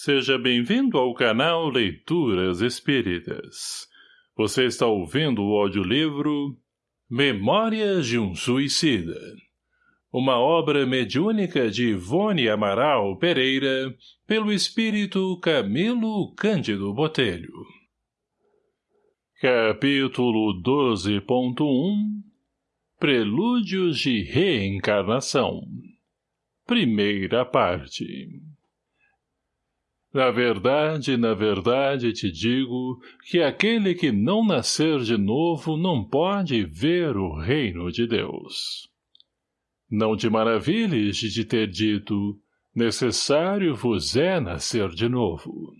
Seja bem-vindo ao canal Leituras Espíritas. Você está ouvindo o audiolivro Memórias de um Suicida. Uma obra mediúnica de Ivone Amaral Pereira, pelo espírito Camilo Cândido Botelho. Capítulo 12.1 Prelúdios de Reencarnação Primeira parte na verdade, na verdade te digo que aquele que não nascer de novo não pode ver o reino de Deus. Não te maravilhes de te ter dito, necessário vos é nascer de novo.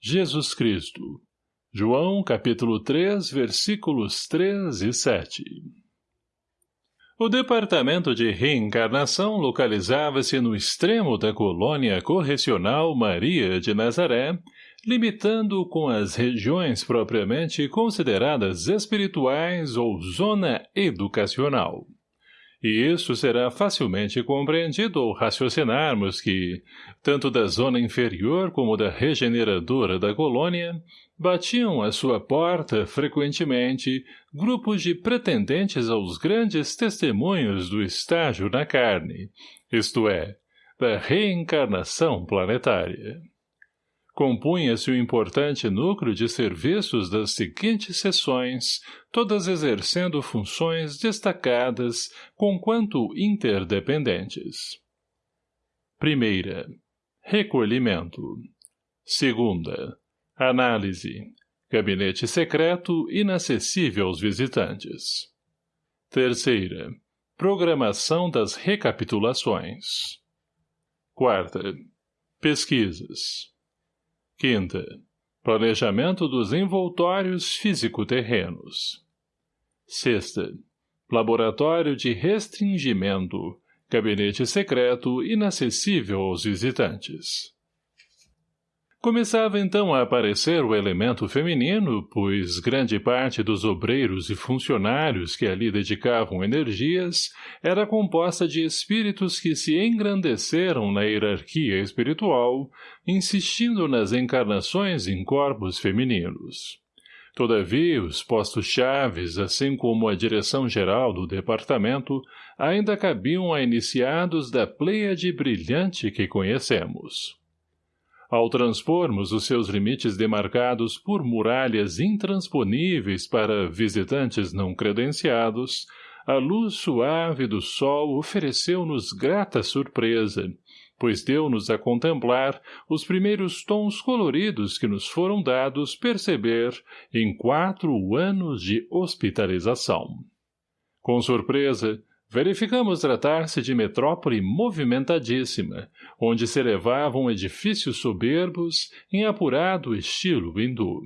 Jesus Cristo, João capítulo 3, versículos 3 e 7 o departamento de reencarnação localizava-se no extremo da colônia correcional Maria de Nazaré, limitando com as regiões propriamente consideradas espirituais ou zona educacional. E isso será facilmente compreendido ao raciocinarmos que, tanto da zona inferior como da regeneradora da colônia, batiam à sua porta, frequentemente, grupos de pretendentes aos grandes testemunhos do estágio na carne, isto é, da reencarnação planetária. Compunha-se o importante núcleo de serviços das seguintes sessões, todas exercendo funções destacadas, conquanto interdependentes. Primeira, recolhimento. Segunda, Análise. Gabinete secreto inacessível aos visitantes. Terceira. Programação das recapitulações. Quarta. Pesquisas. Quinta. Planejamento dos envoltórios físico-terrenos. Sexta. Laboratório de restringimento. Gabinete secreto inacessível aos visitantes. Começava então a aparecer o elemento feminino, pois grande parte dos obreiros e funcionários que ali dedicavam energias era composta de espíritos que se engrandeceram na hierarquia espiritual, insistindo nas encarnações em corpos femininos. Todavia, os postos chaves, assim como a direção geral do departamento, ainda cabiam a iniciados da pleiade brilhante que conhecemos. Ao transpormos os seus limites demarcados por muralhas intransponíveis para visitantes não credenciados, a luz suave do sol ofereceu-nos grata surpresa, pois deu-nos a contemplar os primeiros tons coloridos que nos foram dados perceber em quatro anos de hospitalização. Com surpresa, Verificamos tratar-se de metrópole movimentadíssima, onde se elevavam edifícios soberbos em apurado estilo hindu.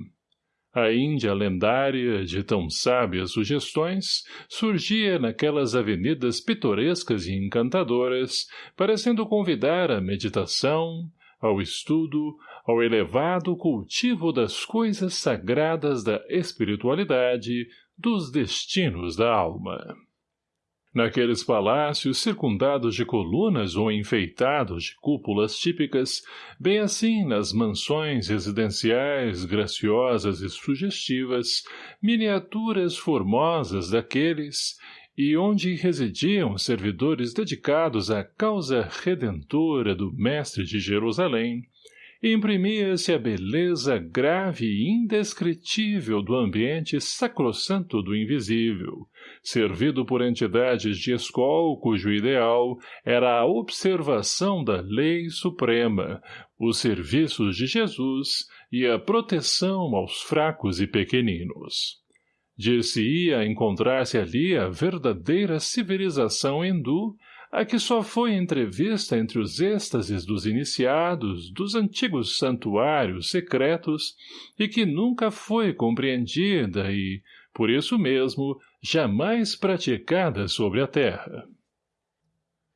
A Índia lendária, de tão sábias sugestões, surgia naquelas avenidas pitorescas e encantadoras, parecendo convidar à meditação, ao estudo, ao elevado cultivo das coisas sagradas da espiritualidade, dos destinos da alma. Naqueles palácios circundados de colunas ou enfeitados de cúpulas típicas, bem assim nas mansões residenciais graciosas e sugestivas, miniaturas formosas daqueles, e onde residiam servidores dedicados à causa redentora do Mestre de Jerusalém, imprimia-se a beleza grave e indescritível do ambiente sacrossanto do invisível, servido por entidades de escol cujo ideal era a observação da lei suprema, os serviços de Jesus e a proteção aos fracos e pequeninos. Dir-se-ia encontrar-se ali a verdadeira civilização hindu a que só foi entrevista entre os êxtases dos iniciados dos antigos santuários secretos e que nunca foi compreendida e, por isso mesmo, jamais praticada sobre a terra.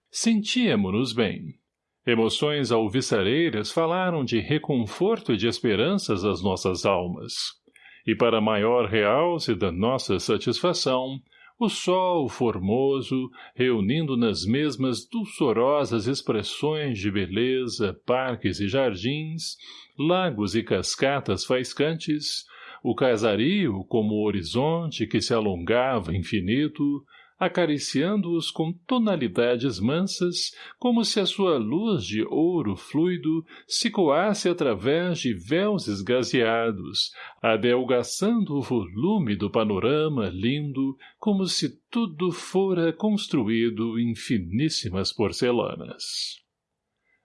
Sentíamos-nos bem. Emoções alviçareiras falaram de reconforto e de esperanças às nossas almas. E para maior realce da nossa satisfação, o sol formoso, reunindo nas mesmas dulçorosas expressões de beleza, parques e jardins, lagos e cascatas faiscantes, o casario como horizonte que se alongava infinito, acariciando-os com tonalidades mansas, como se a sua luz de ouro fluido se coasse através de véus esgazeados, adelgaçando o volume do panorama lindo, como se tudo fora construído em finíssimas porcelanas.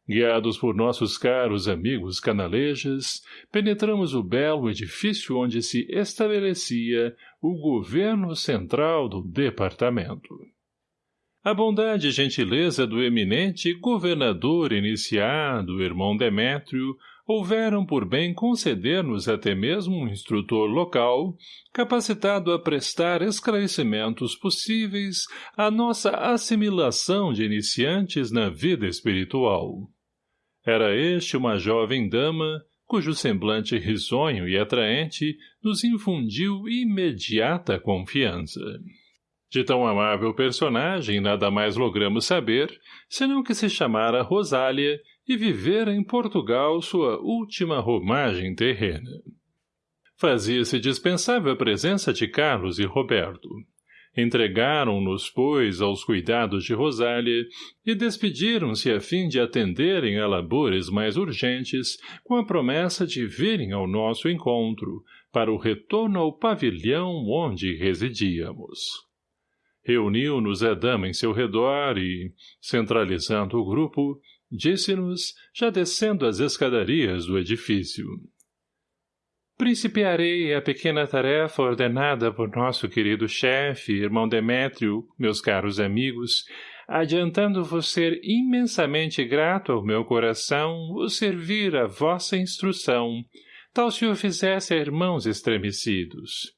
Guiados por nossos caros amigos canalejas, penetramos o belo edifício onde se estabelecia o governo central do departamento. A bondade e gentileza do eminente governador iniciado, irmão Demétrio, houveram por bem conceder-nos até mesmo um instrutor local, capacitado a prestar esclarecimentos possíveis à nossa assimilação de iniciantes na vida espiritual. Era este uma jovem dama, cujo semblante risonho e atraente nos infundiu imediata confiança. De tão amável personagem nada mais logramos saber, senão que se chamara Rosália e vivera em Portugal sua última romagem terrena. Fazia-se dispensável a presença de Carlos e Roberto. Entregaram-nos, pois, aos cuidados de Rosália e despediram-se a fim de atenderem a labores mais urgentes com a promessa de virem ao nosso encontro para o retorno ao pavilhão onde residíamos. Reuniu-nos a dama em seu redor e, centralizando o grupo, disse-nos, já descendo as escadarias do edifício. Principiarei a pequena tarefa ordenada por nosso querido chefe, irmão Demétrio, meus caros amigos, adiantando-vos ser imensamente grato ao meu coração o servir a vossa instrução, tal se o fizesse a irmãos estremecidos.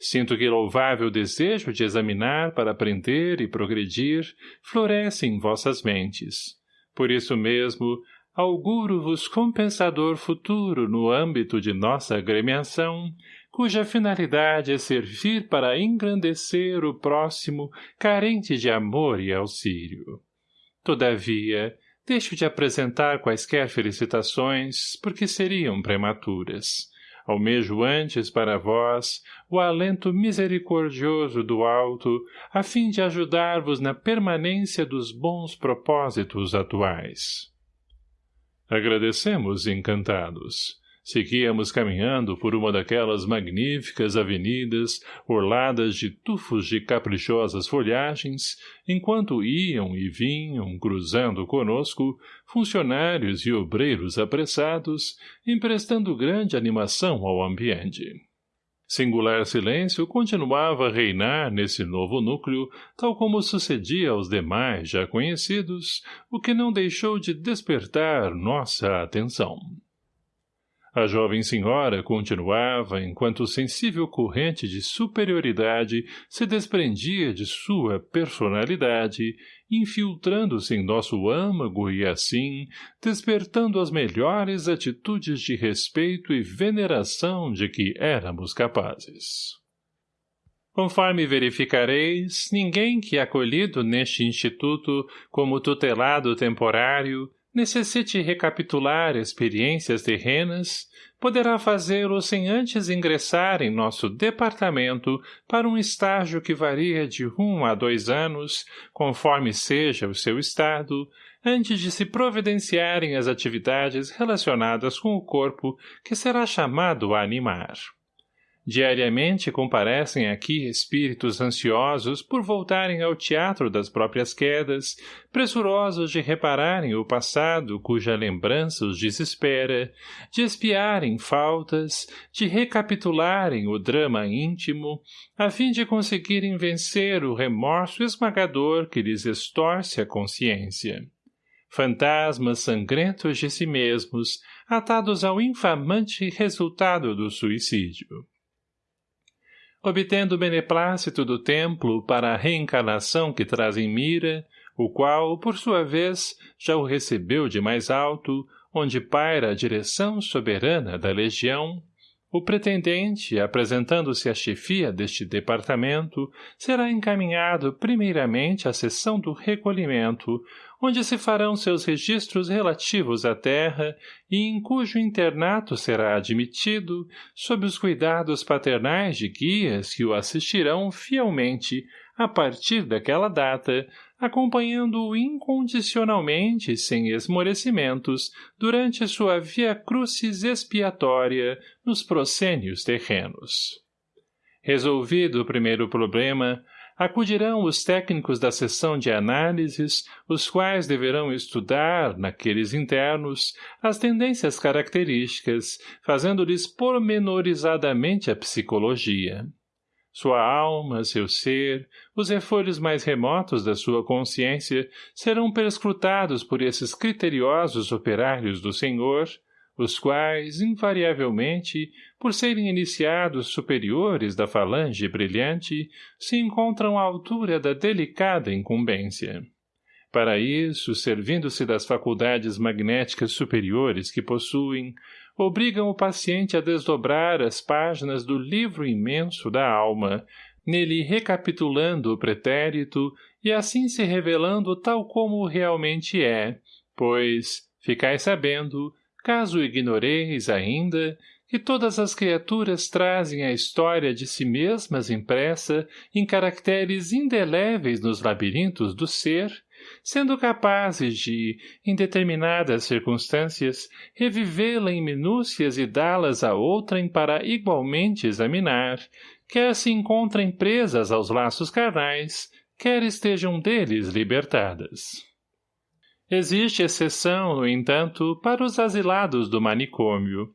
Sinto que louvável desejo de examinar para aprender e progredir floresce em vossas mentes. Por isso mesmo, auguro-vos compensador futuro no âmbito de nossa agremiação, cuja finalidade é servir para engrandecer o próximo carente de amor e auxílio. Todavia, deixo de apresentar quaisquer felicitações, porque seriam prematuras. Almejo antes para vós o alento misericordioso do alto, a fim de ajudar-vos na permanência dos bons propósitos atuais. Agradecemos, encantados. Seguíamos caminhando por uma daquelas magníficas avenidas orladas de tufos de caprichosas folhagens, enquanto iam e vinham, cruzando conosco, funcionários e obreiros apressados, emprestando grande animação ao ambiente. Singular silêncio continuava a reinar nesse novo núcleo, tal como sucedia aos demais já conhecidos, o que não deixou de despertar nossa atenção. A jovem senhora continuava, enquanto sensível corrente de superioridade se desprendia de sua personalidade, infiltrando-se em nosso âmago e assim, despertando as melhores atitudes de respeito e veneração de que éramos capazes. Conforme verificareis, ninguém que acolhido neste instituto como tutelado temporário necessite recapitular experiências terrenas, poderá fazê-lo sem antes ingressar em nosso departamento para um estágio que varia de um a dois anos, conforme seja o seu estado, antes de se providenciarem as atividades relacionadas com o corpo que será chamado a animar. Diariamente comparecem aqui espíritos ansiosos por voltarem ao teatro das próprias quedas, pressurosos de repararem o passado cuja lembrança os desespera, de espiarem faltas, de recapitularem o drama íntimo, a fim de conseguirem vencer o remorso esmagador que lhes estorce a consciência. Fantasmas sangrentos de si mesmos, atados ao infamante resultado do suicídio obtendo o beneplácito do templo para a reencarnação que traz em mira, o qual, por sua vez, já o recebeu de mais alto, onde paira a direção soberana da legião, O pretendente, apresentando-se à chefia deste departamento, será encaminhado primeiramente à seção do recolhimento, onde se farão seus registros relativos à terra e em cujo internato será admitido, sob os cuidados paternais de guias que o assistirão fielmente, a partir daquela data, acompanhando-o incondicionalmente sem esmorecimentos durante sua via crucis expiatória nos proscênios terrenos. Resolvido o primeiro problema, acudirão os técnicos da seção de análises, os quais deverão estudar, naqueles internos, as tendências características, fazendo-lhes pormenorizadamente a psicologia. Sua alma, seu ser, os refolhos mais remotos da sua consciência serão perscrutados por esses criteriosos operários do Senhor, os quais, invariavelmente, por serem iniciados superiores da falange brilhante, se encontram à altura da delicada incumbência. Para isso, servindo-se das faculdades magnéticas superiores que possuem, obrigam o paciente a desdobrar as páginas do livro imenso da alma, nele recapitulando o pretérito e assim se revelando tal como realmente é, pois, ficai sabendo, caso ignoreis ainda, que todas as criaturas trazem a história de si mesmas impressa em caracteres indeléveis nos labirintos do ser, sendo capazes de, em determinadas circunstâncias, revivê-la em minúcias e dá-las a outrem para igualmente examinar, quer se encontrem presas aos laços carnais, quer estejam deles libertadas. Existe exceção, no entanto, para os asilados do manicômio.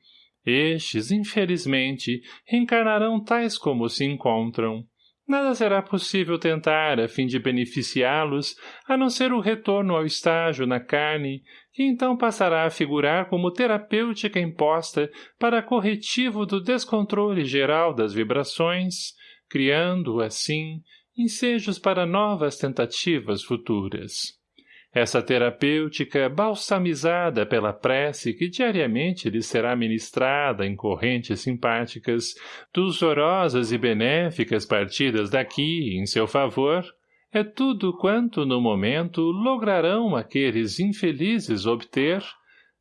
Estes, infelizmente, reencarnarão tais como se encontram, Nada será possível tentar a fim de beneficiá-los, a não ser o retorno ao estágio na carne, que então passará a figurar como terapêutica imposta para corretivo do descontrole geral das vibrações, criando, assim, ensejos para novas tentativas futuras. Essa terapêutica, balsamizada pela prece que diariamente lhe será ministrada em correntes simpáticas, dulçorosas e benéficas partidas daqui em seu favor, é tudo quanto, no momento, lograrão aqueles infelizes obter,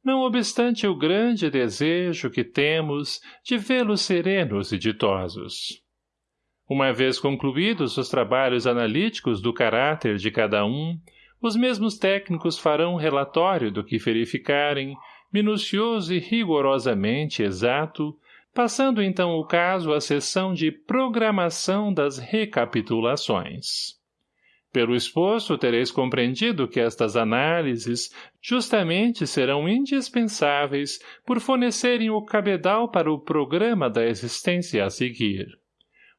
não obstante o grande desejo que temos de vê-los serenos e ditosos. Uma vez concluídos os trabalhos analíticos do caráter de cada um, os mesmos técnicos farão relatório do que verificarem, minucioso e rigorosamente exato, passando então o caso à sessão de programação das recapitulações. Pelo exposto, tereis compreendido que estas análises justamente serão indispensáveis por fornecerem o cabedal para o programa da existência a seguir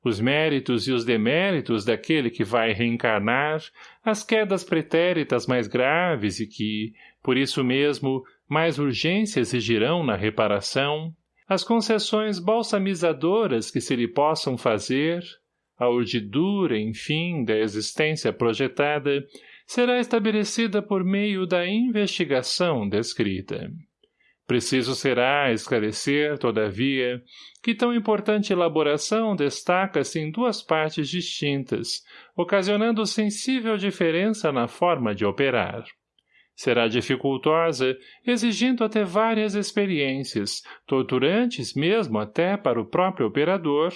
os méritos e os deméritos daquele que vai reencarnar, as quedas pretéritas mais graves e que, por isso mesmo, mais urgência exigirão na reparação, as concessões balsamizadoras que se lhe possam fazer, a urdidura, enfim, da existência projetada, será estabelecida por meio da investigação descrita. Preciso será esclarecer, todavia, que tão importante elaboração destaca-se em duas partes distintas, ocasionando sensível diferença na forma de operar. Será dificultosa, exigindo até várias experiências, torturantes mesmo até para o próprio operador,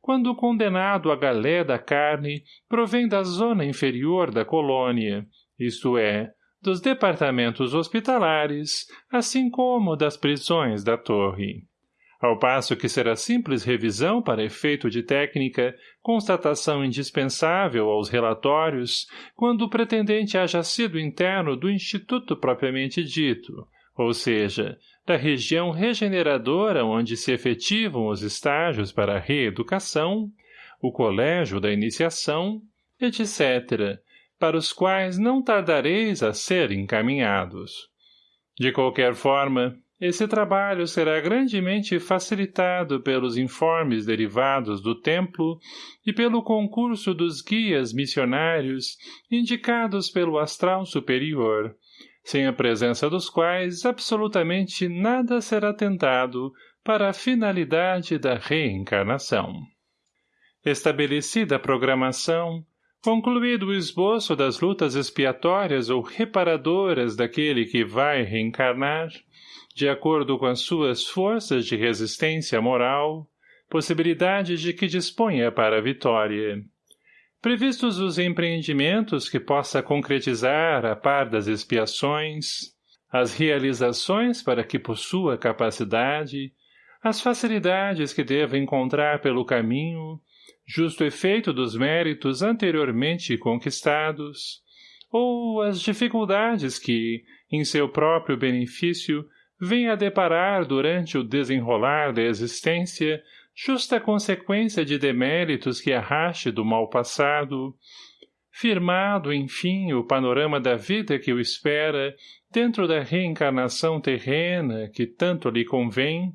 quando o condenado à galé da carne provém da zona inferior da colônia, isto é, dos departamentos hospitalares, assim como das prisões da torre. Ao passo que será simples revisão para efeito de técnica, constatação indispensável aos relatórios, quando o pretendente haja sido interno do instituto propriamente dito, ou seja, da região regeneradora onde se efetivam os estágios para a reeducação, o colégio da iniciação, etc., para os quais não tardareis a ser encaminhados. De qualquer forma, esse trabalho será grandemente facilitado pelos informes derivados do templo e pelo concurso dos guias missionários indicados pelo astral superior, sem a presença dos quais absolutamente nada será tentado para a finalidade da reencarnação. Estabelecida a programação, concluído o esboço das lutas expiatórias ou reparadoras daquele que vai reencarnar, de acordo com as suas forças de resistência moral, possibilidades de que disponha para a vitória. Previstos os empreendimentos que possa concretizar a par das expiações, as realizações para que possua capacidade, as facilidades que deva encontrar pelo caminho, justo efeito dos méritos anteriormente conquistados, ou as dificuldades que, em seu próprio benefício, vem a deparar durante o desenrolar da existência justa consequência de deméritos que arraste do mal passado, firmado, enfim, o panorama da vida que o espera dentro da reencarnação terrena que tanto lhe convém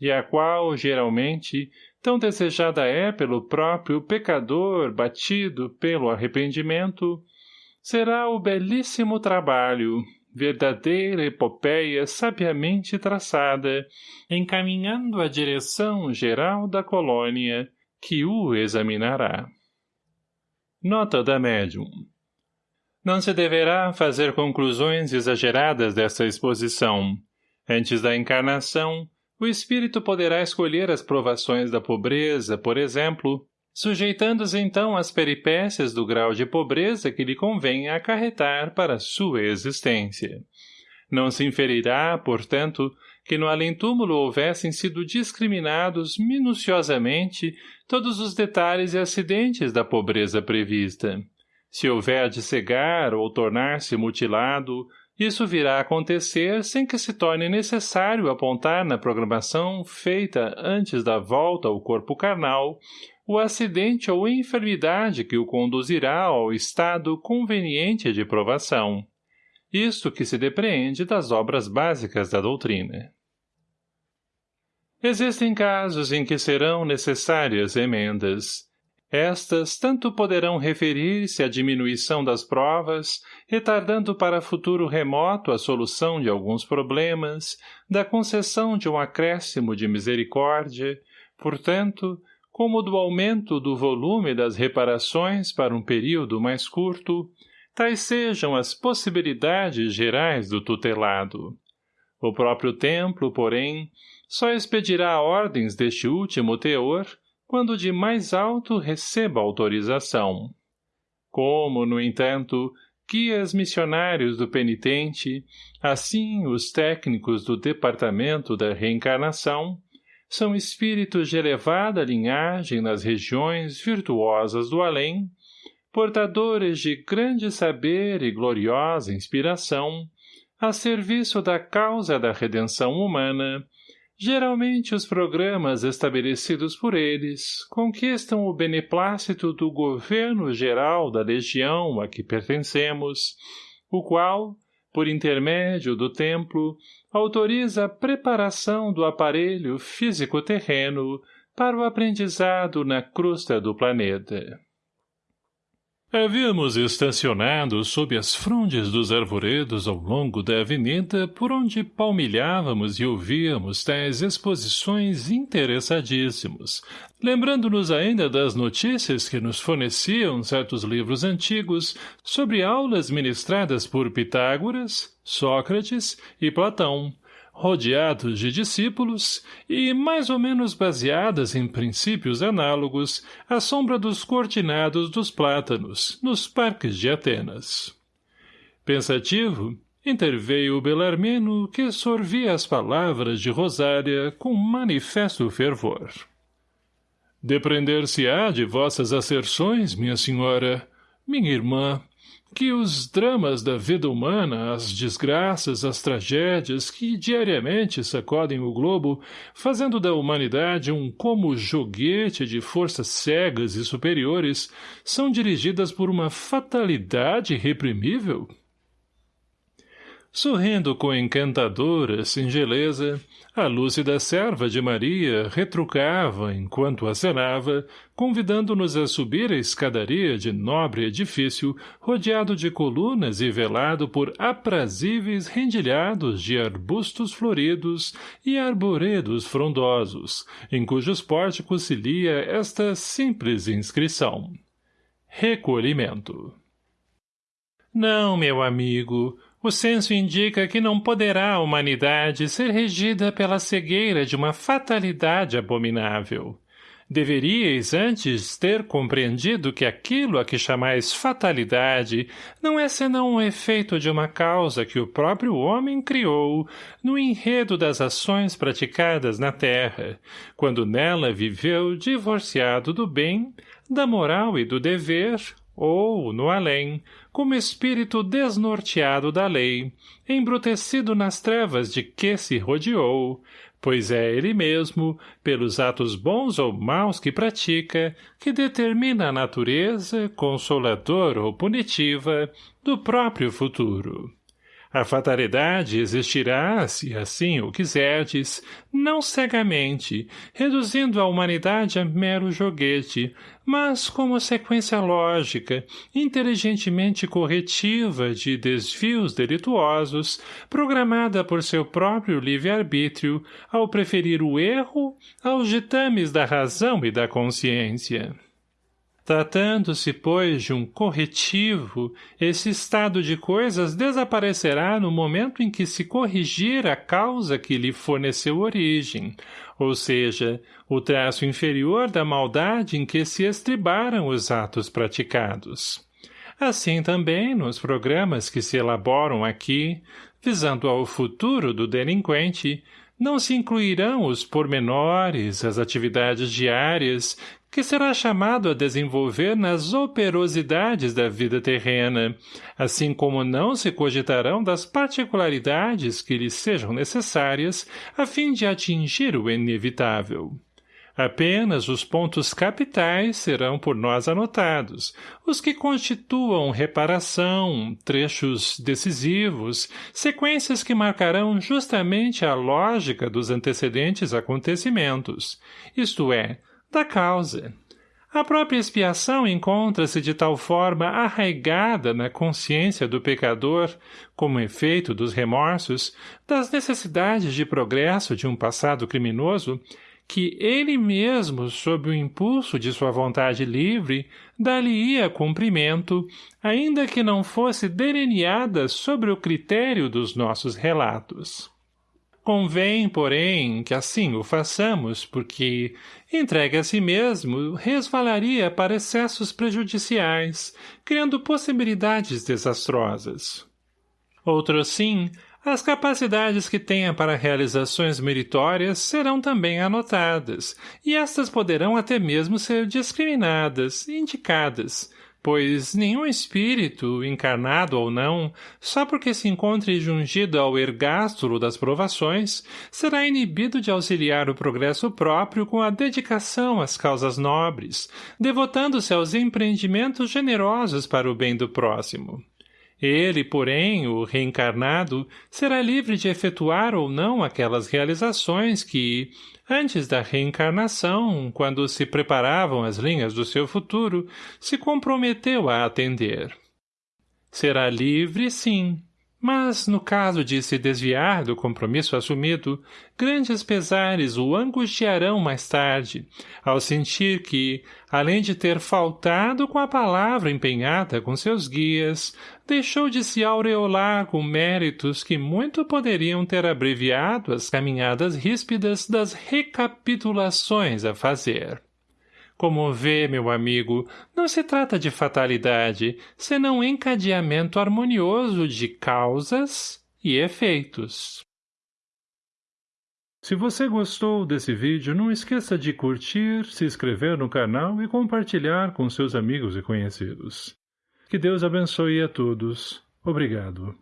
e a qual, geralmente, tão desejada é pelo próprio pecador batido pelo arrependimento, será o belíssimo trabalho, verdadeira epopeia sabiamente traçada, encaminhando a direção geral da colônia, que o examinará. Nota da médium Não se deverá fazer conclusões exageradas desta exposição. Antes da encarnação, o espírito poderá escolher as provações da pobreza, por exemplo, sujeitando-se então às peripécias do grau de pobreza que lhe convém acarretar para sua existência. Não se inferirá, portanto, que no além-túmulo houvessem sido discriminados minuciosamente todos os detalhes e acidentes da pobreza prevista. Se houver de cegar ou tornar-se mutilado, isso virá a acontecer sem que se torne necessário apontar na programação feita antes da volta ao corpo carnal o acidente ou enfermidade que o conduzirá ao estado conveniente de provação. Isto que se depreende das obras básicas da doutrina. Existem casos em que serão necessárias emendas. Estas tanto poderão referir-se à diminuição das provas, retardando para futuro remoto a solução de alguns problemas, da concessão de um acréscimo de misericórdia, portanto, como do aumento do volume das reparações para um período mais curto, tais sejam as possibilidades gerais do tutelado. O próprio templo, porém, só expedirá ordens deste último teor quando de mais alto receba autorização. Como, no entanto, guias missionários do penitente, assim os técnicos do Departamento da Reencarnação, são espíritos de elevada linhagem nas regiões virtuosas do além, portadores de grande saber e gloriosa inspiração, a serviço da causa da redenção humana, geralmente os programas estabelecidos por eles conquistam o beneplácito do governo geral da legião a que pertencemos, o qual, por intermédio do templo, autoriza a preparação do aparelho físico-terreno para o aprendizado na crosta do planeta. Havíamos estacionado sob as frondes dos arvoredos ao longo da avenida por onde palmilhávamos e ouvíamos tais exposições interessadíssimos, lembrando-nos ainda das notícias que nos forneciam certos livros antigos sobre aulas ministradas por Pitágoras, Sócrates e Platão, rodeados de discípulos e mais ou menos baseadas em princípios análogos à sombra dos cortinados dos plátanos, nos parques de Atenas. Pensativo, interveio o Belarmino que sorvia as palavras de Rosária com manifesto fervor. Deprender-se-á de vossas asserções, minha senhora, minha irmã, que os dramas da vida humana, as desgraças, as tragédias que diariamente sacodem o globo, fazendo da humanidade um como joguete de forças cegas e superiores, são dirigidas por uma fatalidade reprimível? Sorrindo com encantadora singeleza, a lúcida serva de Maria retrucava, enquanto acenava, convidando-nos a subir a escadaria de nobre edifício, rodeado de colunas e velado por aprazíveis rendilhados de arbustos floridos e arboredos frondosos, em cujos pórticos se lia esta simples inscrição. Recolhimento. Não, meu amigo, o senso indica que não poderá a humanidade ser regida pela cegueira de uma fatalidade abominável. Deveríeis antes ter compreendido que aquilo a que chamais fatalidade não é senão um efeito de uma causa que o próprio homem criou no enredo das ações praticadas na terra, quando nela viveu divorciado do bem, da moral e do dever, ou, no além, como espírito desnorteado da lei, embrutecido nas trevas de que se rodeou, pois é ele mesmo, pelos atos bons ou maus que pratica, que determina a natureza, consoladora ou punitiva, do próprio futuro. A fatalidade existirá, se assim o quiserdes, não cegamente, reduzindo a humanidade a mero joguete, mas como sequência lógica, inteligentemente corretiva de desvios delituosos, programada por seu próprio livre-arbítrio, ao preferir o erro aos ditames da razão e da consciência. Tratando-se, pois, de um corretivo, esse estado de coisas desaparecerá no momento em que se corrigir a causa que lhe forneceu origem, ou seja, o traço inferior da maldade em que se estribaram os atos praticados. Assim também, nos programas que se elaboram aqui, visando ao futuro do delinquente, não se incluirão os pormenores, as atividades diárias, que será chamado a desenvolver nas operosidades da vida terrena, assim como não se cogitarão das particularidades que lhes sejam necessárias a fim de atingir o inevitável. Apenas os pontos capitais serão por nós anotados, os que constituam reparação, trechos decisivos, sequências que marcarão justamente a lógica dos antecedentes acontecimentos, isto é, da causa. A própria expiação encontra-se de tal forma arraigada na consciência do pecador, como efeito dos remorsos, das necessidades de progresso de um passado criminoso, que ele mesmo, sob o impulso de sua vontade livre, dar-lhe-ia cumprimento, ainda que não fosse delineada sobre o critério dos nossos relatos. Convém, porém, que assim o façamos, porque, entregue a si mesmo, resvalaria para excessos prejudiciais, criando possibilidades desastrosas. Outro sim, as capacidades que tenha para realizações meritórias serão também anotadas, e estas poderão até mesmo ser discriminadas, indicadas, pois nenhum espírito, encarnado ou não, só porque se encontre jungido ao ergástulo das provações, será inibido de auxiliar o progresso próprio com a dedicação às causas nobres, devotando-se aos empreendimentos generosos para o bem do próximo. Ele, porém, o reencarnado, será livre de efetuar ou não aquelas realizações que, antes da reencarnação, quando se preparavam as linhas do seu futuro, se comprometeu a atender. Será livre, sim, mas, no caso de se desviar do compromisso assumido, grandes pesares o angustiarão mais tarde, ao sentir que, além de ter faltado com a palavra empenhada com seus guias, deixou de se aureolar com méritos que muito poderiam ter abreviado as caminhadas ríspidas das recapitulações a fazer. Como vê, meu amigo, não se trata de fatalidade, senão encadeamento harmonioso de causas e efeitos. Se você gostou desse vídeo, não esqueça de curtir, se inscrever no canal e compartilhar com seus amigos e conhecidos. Que Deus abençoe a todos. Obrigado.